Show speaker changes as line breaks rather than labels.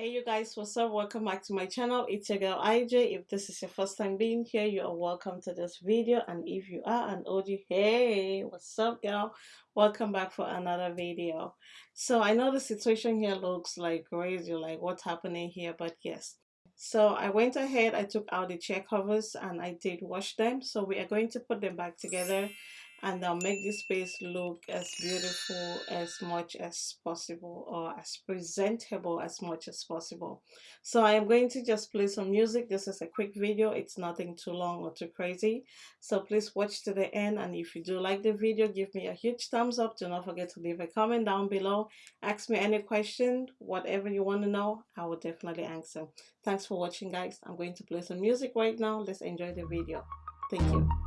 Hey you guys, what's up? Welcome back to my channel. It's your girl IJ. If this is your first time being here, you are welcome to this video. And if you are an OG, hey, what's up girl? Welcome back for another video. So I know the situation here looks like crazy, like what's happening here, but yes. So I went ahead, I took out the chair covers and I did wash them. So we are going to put them back together and I'll make this space look as beautiful as much as possible or as presentable as much as possible. So I am going to just play some music. This is a quick video. It's nothing too long or too crazy. So please watch to the end and if you do like the video give me a huge thumbs up. Do not forget to leave a comment down below. Ask me any question whatever you want to know I will definitely answer. Thanks for watching guys. I'm going to play some music right now. Let's enjoy the video. Thank you